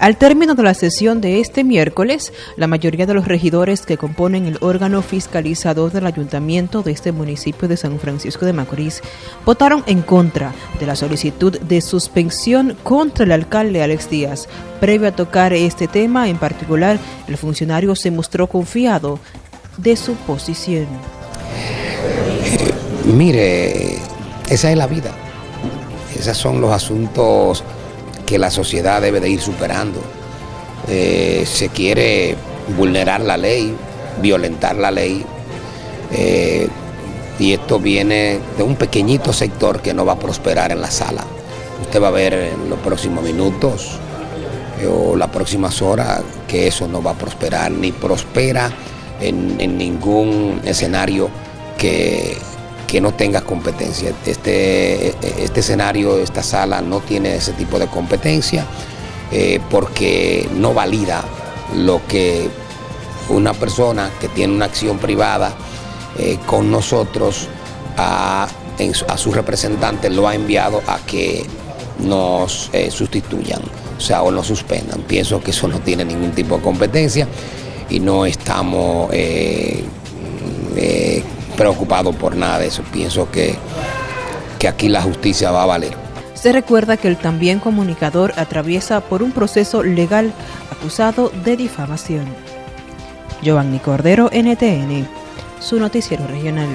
Al término de la sesión de este miércoles, la mayoría de los regidores que componen el órgano fiscalizador del ayuntamiento de este municipio de San Francisco de Macorís votaron en contra de la solicitud de suspensión contra el alcalde Alex Díaz. Previo a tocar este tema en particular, el funcionario se mostró confiado de su posición. Mire, esa es la vida. Esos son los asuntos que la sociedad debe de ir superando. Eh, se quiere vulnerar la ley, violentar la ley, eh, y esto viene de un pequeñito sector que no va a prosperar en la sala. Usted va a ver en los próximos minutos eh, o las próximas horas que eso no va a prosperar, ni prospera en, en ningún escenario que que no tenga competencia. Este, este escenario, esta sala no tiene ese tipo de competencia eh, porque no valida lo que una persona que tiene una acción privada eh, con nosotros a, a sus representantes lo ha enviado a que nos eh, sustituyan, o sea, o nos suspendan. Pienso que eso no tiene ningún tipo de competencia y no estamos preocupado por nada de eso. Pienso que, que aquí la justicia va a valer. Se recuerda que el también comunicador atraviesa por un proceso legal acusado de difamación. Giovanni Cordero, NTN, su noticiero regional.